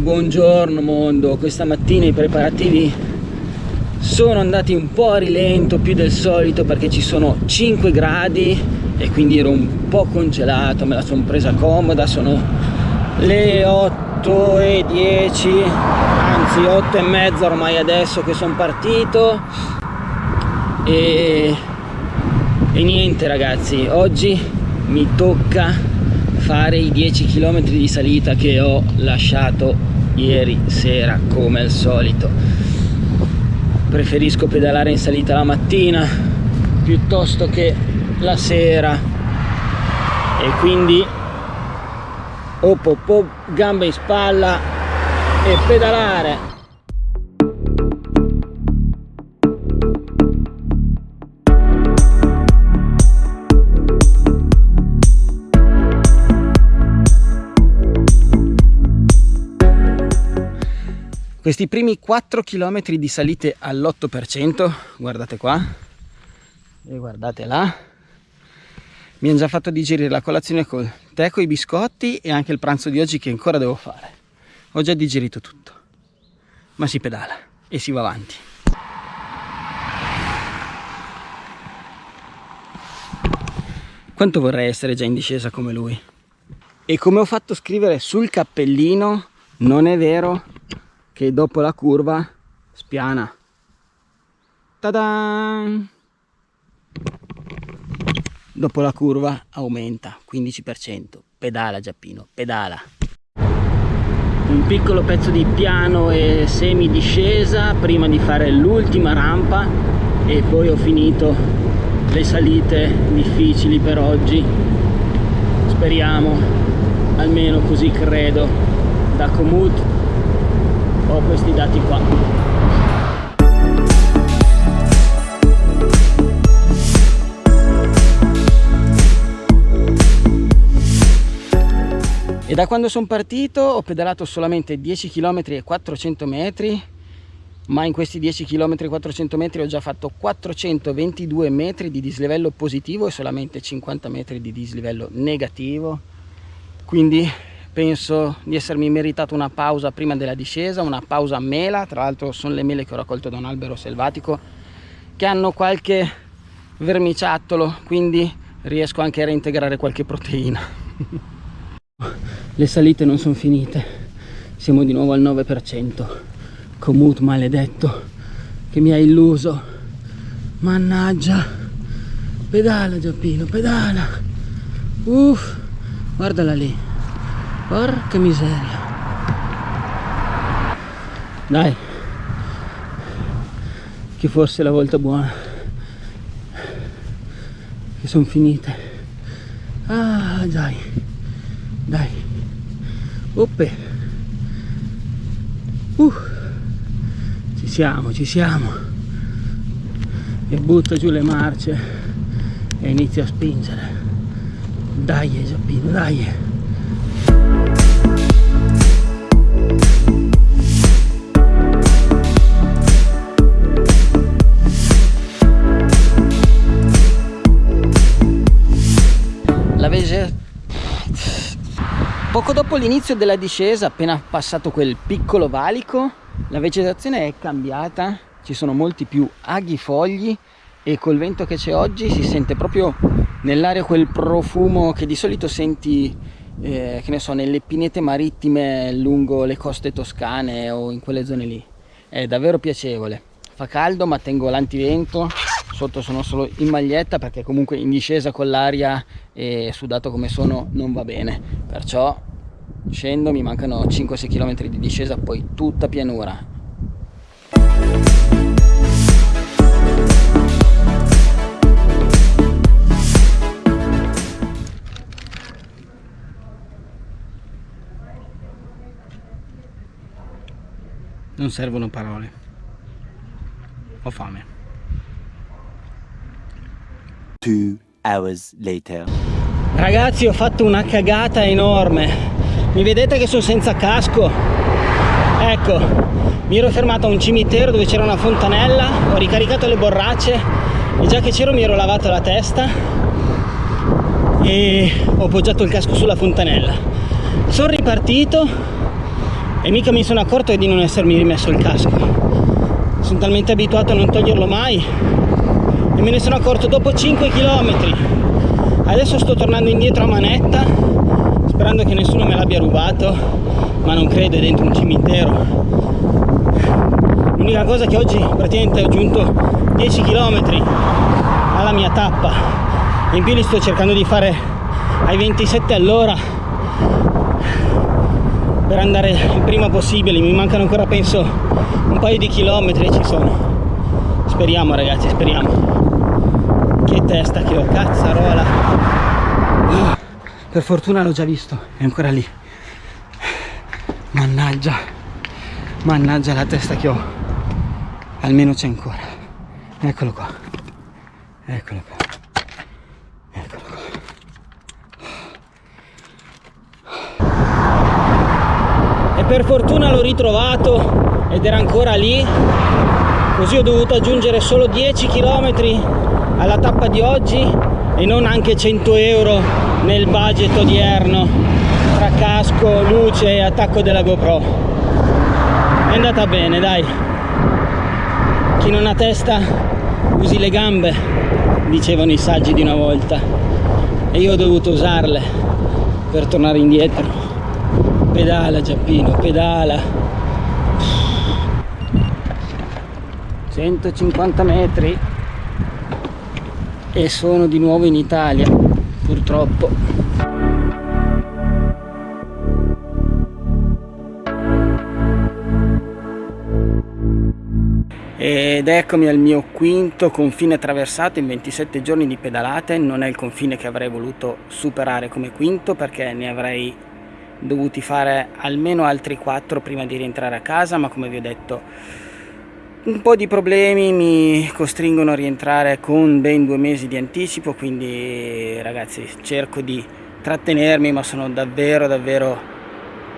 buongiorno mondo, questa mattina i preparativi sono andati un po' a rilento più del solito perché ci sono 5 gradi e quindi ero un po' congelato, me la sono presa comoda, sono le 8 e 10, anzi 8 e mezza ormai adesso che sono partito. E, e niente ragazzi, oggi mi tocca fare i 10 km di salita che ho lasciato ieri sera come al solito. Preferisco pedalare in salita la mattina piuttosto che la sera. E quindi op, op, op gambe in spalla e pedalare questi primi 4 km di salite all'8% guardate qua e guardate là. Mi hanno già fatto digerire la colazione col tè con i biscotti e anche il pranzo di oggi che ancora devo fare. Ho già digerito tutto ma si pedala e si va avanti. Quanto vorrei essere già in discesa come lui? E come ho fatto scrivere sul cappellino non è vero che dopo la curva spiana. Tadan! Dopo la curva aumenta 15%. Pedala Giappino, pedala. Un piccolo pezzo di piano e semi discesa prima di fare l'ultima rampa e poi ho finito le salite difficili per oggi. Speriamo, almeno così credo, da Komoot ho questi dati qua. E da quando sono partito ho pedalato solamente 10 km e 400 metri ma in questi 10 km e 400 metri ho già fatto 422 metri di dislivello positivo e solamente 50 metri di dislivello negativo. Quindi penso di essermi meritato una pausa prima della discesa, una pausa mela, tra l'altro sono le mele che ho raccolto da un albero selvatico che hanno qualche vermiciattolo, quindi riesco anche a reintegrare qualche proteina. le salite non sono finite, siamo di nuovo al 9%, Comut maledetto che mi ha illuso, mannaggia, pedala Giappino, pedala, uff, guardala lì. Porca miseria. Dai. Che fosse la volta buona. Che sono finite. Ah, dai. Dai. Oppe. Uh. Ci siamo, ci siamo. E butto giù le marce e inizio a spingere. Dai, Giappino, dai. Poco dopo l'inizio della discesa, appena passato quel piccolo valico, la vegetazione è cambiata, ci sono molti più aghi fogli e col vento che c'è oggi si sente proprio nell'aria quel profumo che di solito senti eh, che ne so, nelle pinete marittime lungo le coste toscane o in quelle zone lì. È davvero piacevole. Fa caldo ma tengo l'antivento, sotto sono solo in maglietta perché comunque in discesa con l'aria e sudato come sono non va bene. Perciò scendo, mi mancano 5-6 km di discesa, poi tutta pianura. Non servono parole. Ho fame. Two hours later. Ragazzi ho fatto una cagata enorme. Mi vedete che sono senza casco? Ecco mi ero fermato a un cimitero dove c'era una fontanella ho ricaricato le borracce e già che c'ero mi ero lavato la testa e ho appoggiato il casco sulla fontanella. Sono ripartito e mica mi sono accorto di non essermi rimesso il casco. Sono talmente abituato a non toglierlo mai e me ne sono accorto dopo 5 km adesso sto tornando indietro a manetta sperando che nessuno me l'abbia rubato ma non credo è dentro un cimitero. L'unica cosa che oggi praticamente ho aggiunto 10 km alla mia tappa. In più li sto cercando di fare ai 27 all'ora per andare il prima possibile. Mi mancano ancora penso un paio di chilometri e ci sono. Speriamo ragazzi speriamo che testa che ho cazzarola. Per fortuna l'ho già visto è ancora lì. Mannaggia mannaggia la testa che ho. Almeno c'è ancora. Eccolo qua. Eccolo qua. Per fortuna l'ho ritrovato ed era ancora lì. Così ho dovuto aggiungere solo 10 km alla tappa di oggi e non anche 100 euro nel budget odierno tra casco, luce e attacco della GoPro. È andata bene dai. Chi non ha testa usi le gambe dicevano i saggi di una volta. E io ho dovuto usarle per tornare indietro. Pedala Giappino, pedala. 150 metri e sono di nuovo in Italia purtroppo. Ed eccomi al mio quinto confine attraversato in 27 giorni di pedalate. Non è il confine che avrei voluto superare come quinto perché ne avrei dovuti fare almeno altri 4 prima di rientrare a casa ma come vi ho detto un po' di problemi mi costringono a rientrare con ben due mesi di anticipo quindi ragazzi cerco di trattenermi ma sono davvero davvero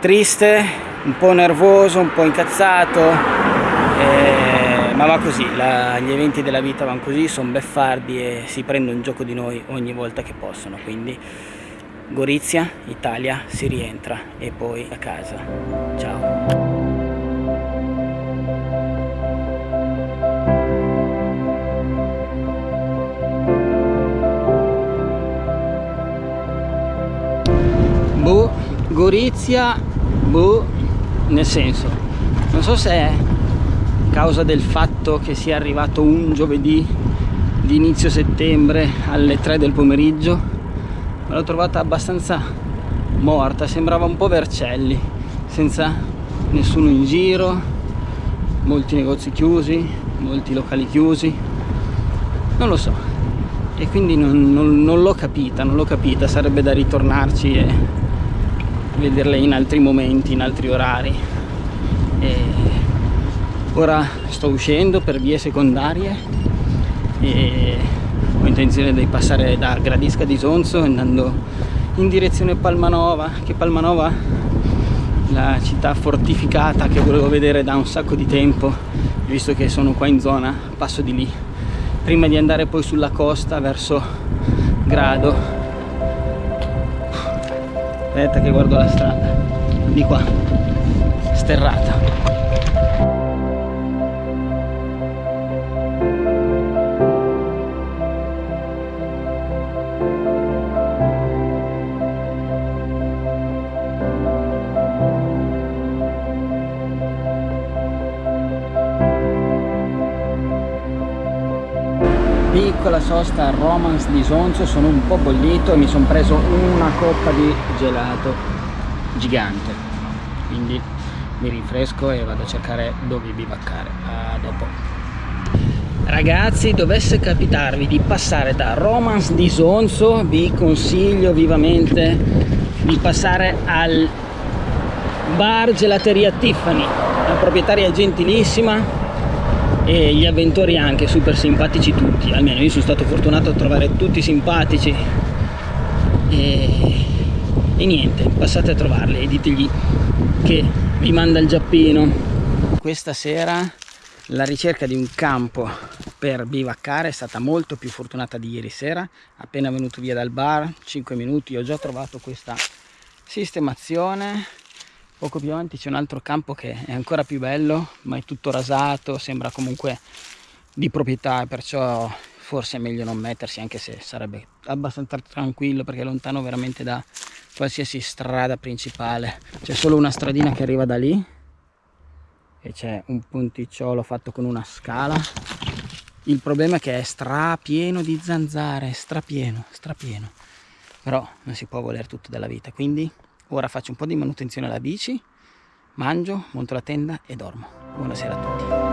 triste un po' nervoso un po' incazzato eh, ma va così la, gli eventi della vita vanno così sono beffardi e si prendono un gioco di noi ogni volta che possono quindi Gorizia, Italia, si rientra e poi a casa. Ciao! Gorizia, boh, nel senso, non so se è causa del fatto che sia arrivato un giovedì di inizio settembre alle 3 del pomeriggio me l'ho trovata abbastanza morta sembrava un po' Vercelli senza nessuno in giro molti negozi chiusi molti locali chiusi non lo so. E quindi non, non, non l'ho capita non l'ho capita sarebbe da ritornarci e vederle in altri momenti in altri orari. E ora sto uscendo per vie secondarie e ho intenzione di passare da Gradisca di Sonzo andando in direzione Palmanova che Palmanova la città fortificata che volevo vedere da un sacco di tempo visto che sono qua in zona passo di lì. Prima di andare poi sulla costa verso Grado aspetta che guardo la strada. Di qua. Sterrata piccola sosta Romance di Sonzo sono un po' bollito e mi sono preso una coppa di gelato gigante. Quindi mi rinfresco e vado a cercare dove bivaccare. A dopo. Ragazzi dovesse capitarvi di passare da Romance di Sonzo vi consiglio vivamente di passare al bar gelateria Tiffany la proprietaria è gentilissima e gli avventori anche super simpatici tutti. Almeno io sono stato fortunato a trovare tutti simpatici. E, e niente passate a trovarli e ditegli che vi manda il giappino. Questa sera la ricerca di un campo per bivaccare è stata molto più fortunata di ieri sera. Appena venuto via dal bar 5 minuti ho già trovato questa sistemazione poco più avanti c'è un altro campo che è ancora più bello ma è tutto rasato sembra comunque di proprietà perciò forse è meglio non mettersi anche se sarebbe abbastanza tranquillo perché è lontano veramente da qualsiasi strada principale. C'è solo una stradina che arriva da lì e c'è un ponticciolo fatto con una scala. Il problema è che è strapieno di zanzare strapieno strapieno. Però non si può voler tutto della vita quindi ora faccio un po' di manutenzione alla bici mangio monto la tenda e dormo. Buonasera a tutti